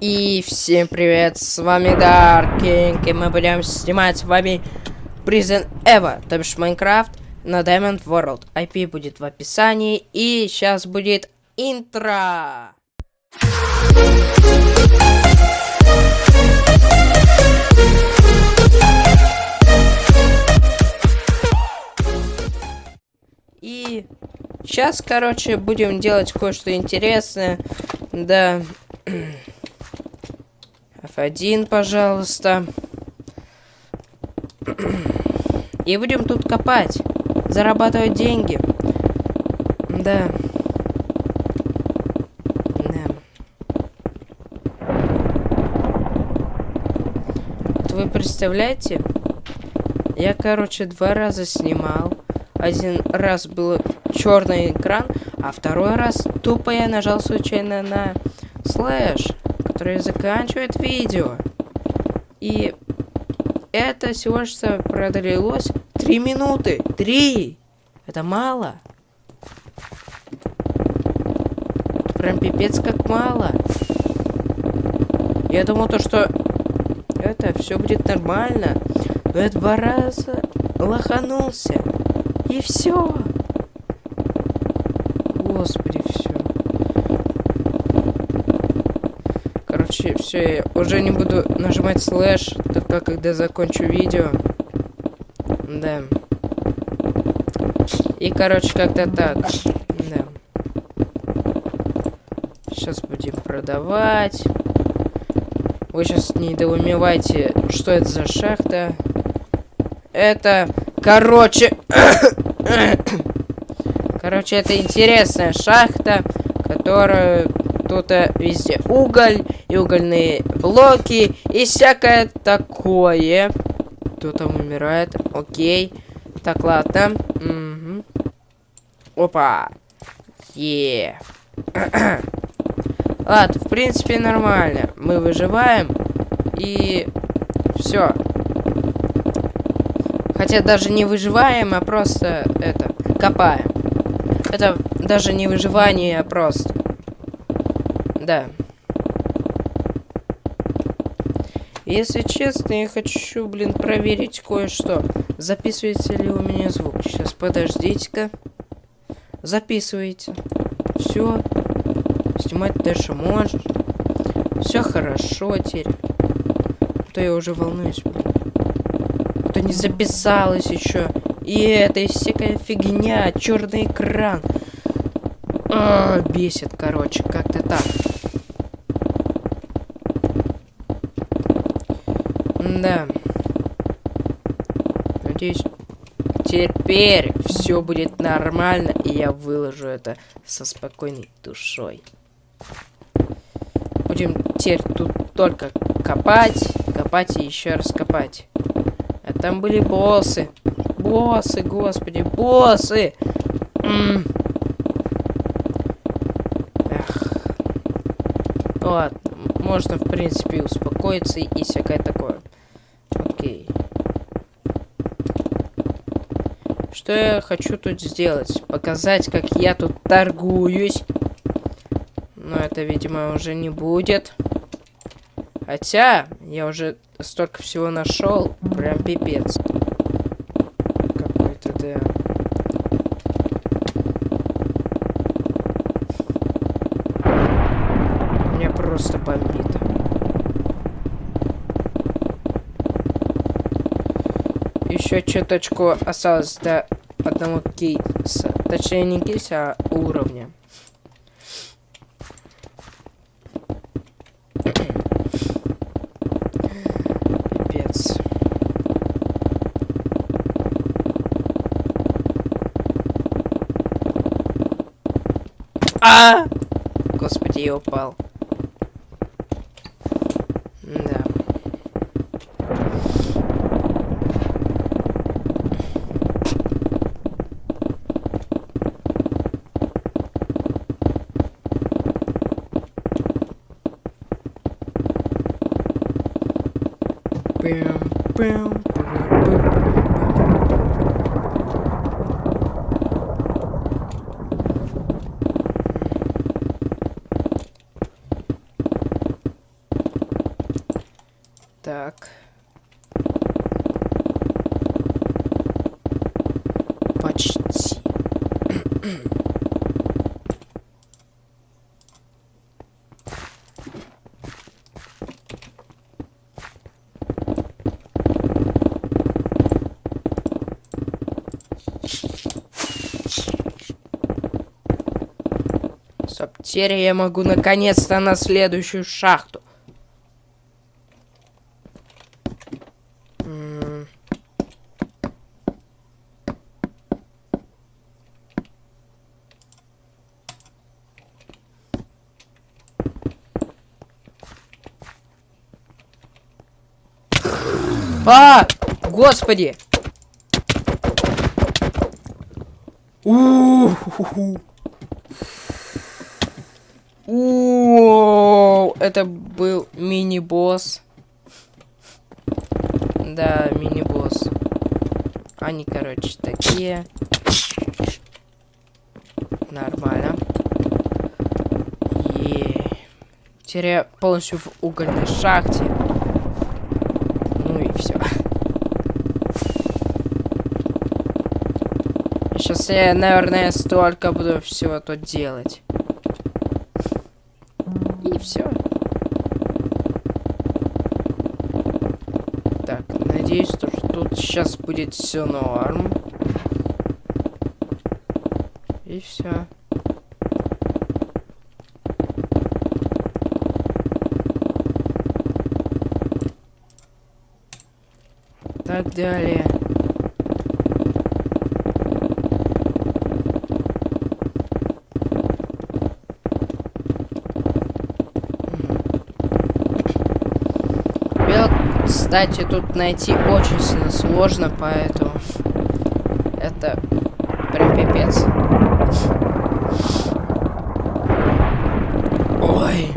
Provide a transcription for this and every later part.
И всем привет, с вами Даркинг, и мы будем снимать с вами Prison Evo, то бишь Майнкрафт на Diamond World. IP будет в описании, и сейчас будет интро. И сейчас, короче, будем делать кое-что интересное. Да. F1, пожалуйста. И будем тут копать. Зарабатывать деньги. Да. Да. Вот вы представляете? Я, короче, два раза снимал. Один раз был черный экран, а второй раз тупо я нажал случайно на слэш, который заканчивает видео. И это всего лишь продлилось 3 минуты. 3! Это мало. Прям пипец как мало. Я думал то, что это все будет нормально. Но я два раза лоханулся. И все. Господи, все. Короче, все, я уже не буду нажимать слэш, только когда закончу видео. Да. И, короче, как-то так. Да. Сейчас будем продавать. Вы сейчас не недоумевайте, что это за шахта. Это, короче... Короче, это интересная шахта, которая тут везде уголь и угольные блоки и всякое такое. Кто там умирает? Окей. Так, ладно. Угу. Опа. Е. ладно, в принципе, нормально. Мы выживаем. И все. Хотя даже не выживаем, а просто это копаем. Это даже не выживание, а просто. Да. Если честно, я хочу, блин, проверить кое-что. Записывается ли у меня звук. Сейчас, подождите-ка. Записывайте. Все. Снимать дальше можешь. Все хорошо теперь. А то я уже волнуюсь, блин. А то не записалось еще. И это всякая фигня, черный экран. А, бесит, короче, как-то так. Да. Надеюсь, теперь все будет нормально, и я выложу это со спокойной душой. Будем теперь тут только копать, копать и еще раз копать. А там были боссы. Боссы, господи, боссы! М -м. Эх. Ладно, можно, в принципе, успокоиться и всякое такое. Окей. Что я хочу тут сделать? Показать, как я тут торгуюсь. Но это, видимо, уже не будет. Хотя, я уже столько всего нашел. Прям пипец. Да. Меня просто бомбит. Еще чуточку осталось до одного кейса. Точнее, не кейса, а уровня. А! Господи, я упал. Да. Бэм, бэм. Так. Почти. Теперь я могу наконец-то на следующую шахту. А! Господи! У-ху-ху. О, это был мини-босс. Да, мини-босс. Они, короче, такие. Нормально. Теперь я полностью в угольной шахте. Ну и все. Сейчас я, наверное, столько буду всего тут делать. И все. Так, надеюсь, то, что тут сейчас будет все норм. И все. Так далее. Кстати, тут найти очень сильно сложно, поэтому это прям пипец. Ой.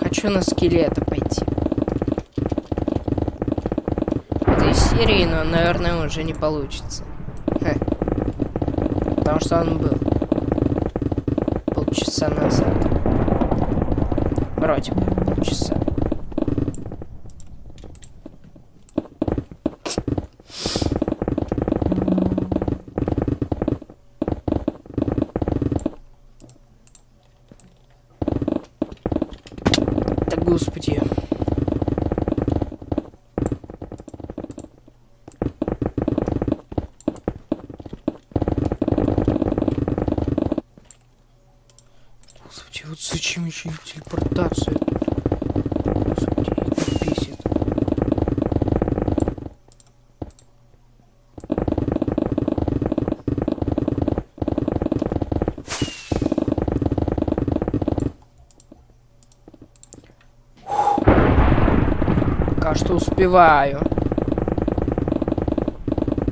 Так. Хочу на скелета пойти. Этой серии, но, наверное, уже не получится. Хе. Потому что он был полчаса назад. Вроде бы полчаса. Да господи. Господи, вот зачем еще и телепортация? Господи, это бесит. Пока что успеваю.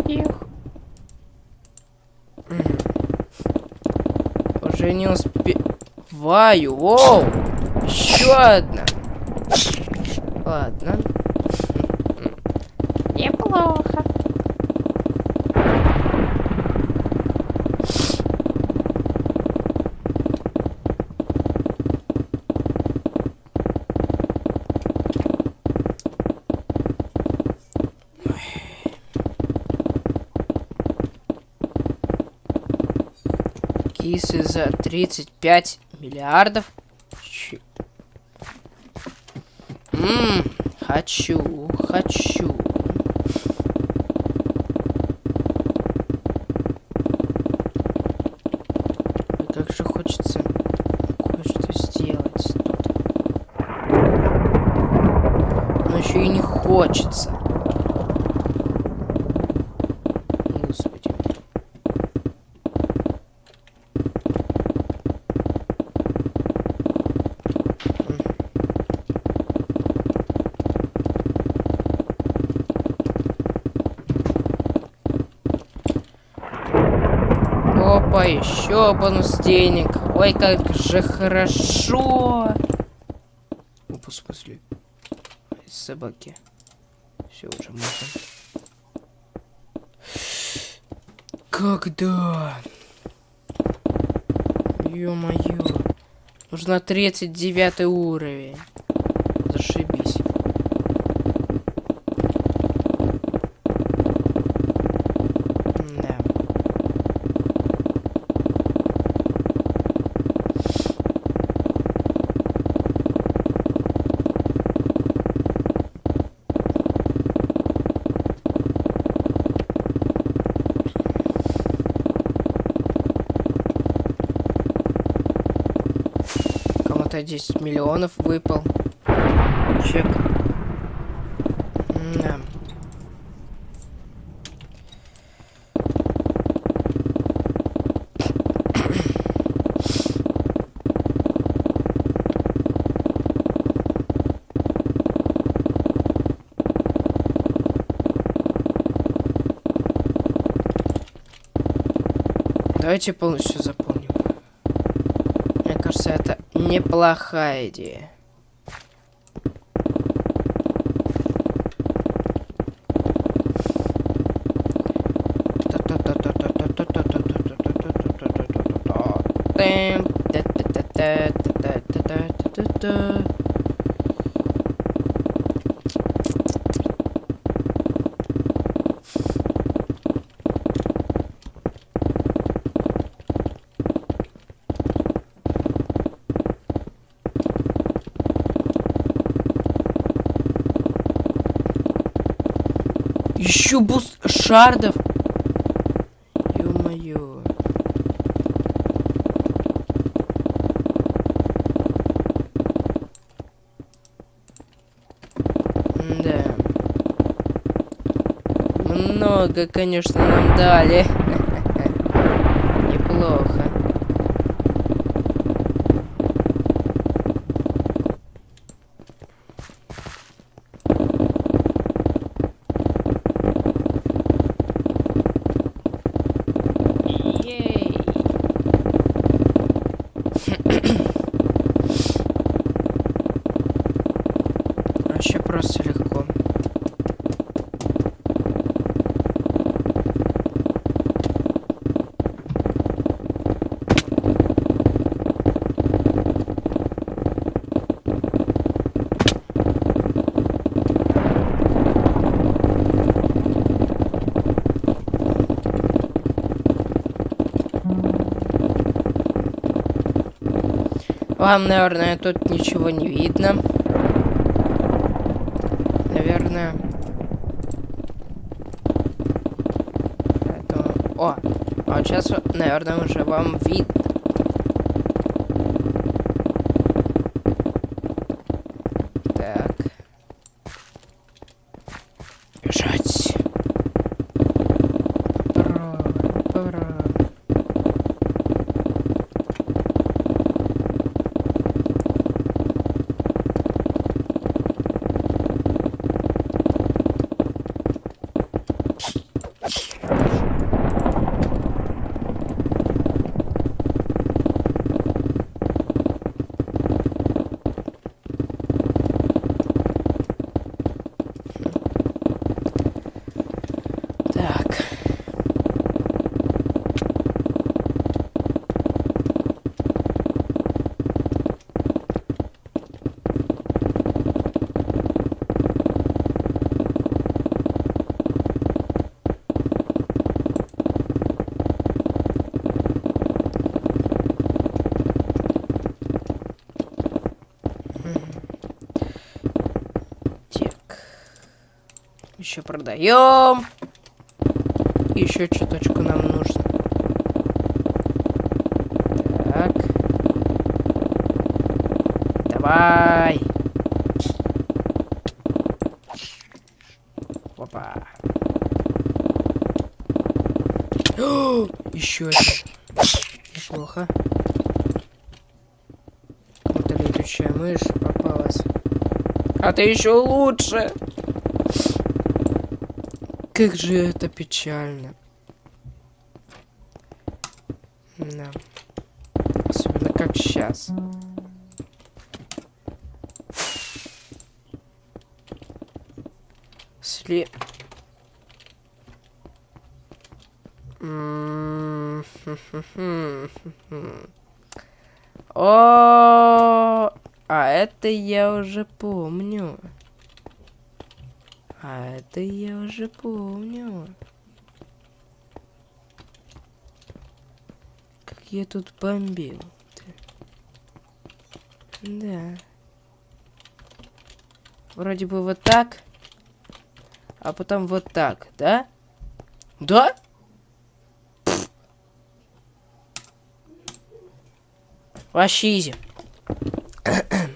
Их. Уже не успеваю. Воу! Еще одна. Ладно. Неплохо. Кисы за 35 миллиардов. Ммм, хочу, хочу. Ой, Как же хочется кое-что сделать тут. Но еще и не хочется. Господи. Опа. Давай еще бонус денег. Ой, как же хорошо. Опа, в смысле? Собаки. Все, уже можно. Когда? Ё-моё. Нужно 39 уровень. Зашибись. Да. Кому-то 10 миллионов выпал. Чек. Да. Давайте полностью заполним. Мне кажется, это неплохая идея. Еще буст шардов. Ё-моё. Да. Много, конечно, нам дали. Неплохо. Ей. Вообще просто легко. Вам, наверное, тут ничего не видно. Наверное. Поэтому... О! А вот сейчас, наверное, уже вам видно. Так. Бежать. Пора, пора. Так. Так. Еще продаем. Еще чуточку нам нужно. Так. Давай. Опа. Еще один. Неплохо. Какая-то летучая мышь попалась. А ты еще лучше. Как же это печально. Да. Особенно как сейчас. Сли... О, а это я уже помню. А это я уже помню. Как я тут бомбил. Да. Вроде бы вот так. А потом вот так, да? Да? Вообще изи.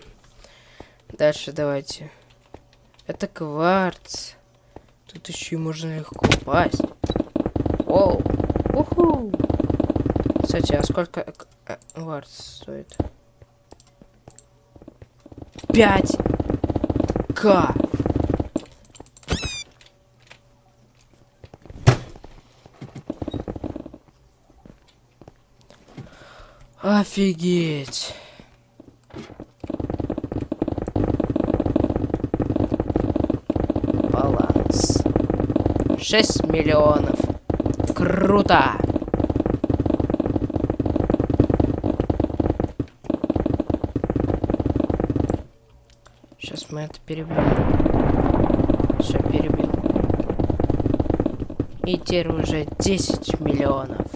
Дальше давайте. Это кварц. Тут еще можно легко упасть. Оу. Уху. Кстати, а сколько э, кварц стоит? 5 К. Офигеть. 6 миллионов. Круто. Сейчас мы это перебьем. Все, перебил. И теперь уже 10 миллионов.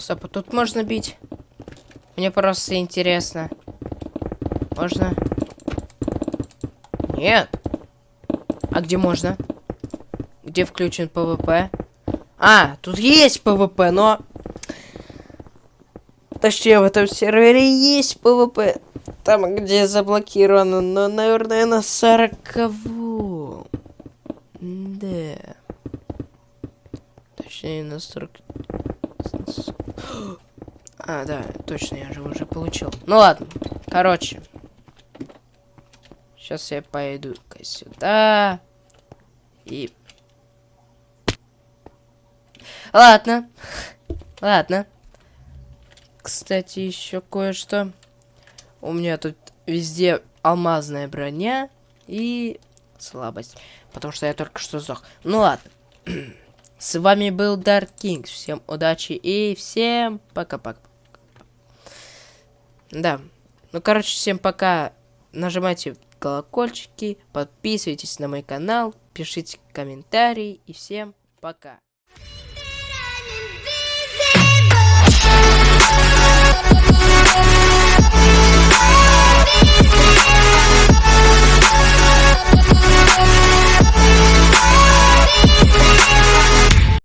Стоп, а тут можно бить? Мне просто интересно. Можно? Нет. А где можно? Где включен ПВП? А, тут есть ПВП, но... Точнее, в этом сервере есть ПВП. Там, где заблокировано, но, наверное, на 40 -го. Да. Точнее, на 40... А, да, точно, я же уже получил. Ну ладно, короче. Сейчас я пойду-ка сюда. И... Ладно. Ладно. Кстати, еще кое-что. У меня тут везде алмазная броня и слабость. Потому что я только что сдох. Ну ладно. С вами был Dark Kings. Всем удачи и всем пока-пока. Да. Ну, короче, всем пока. Нажимайте колокольчики, подписывайтесь на мой канал, пишите комментарии и всем пока. Yeah.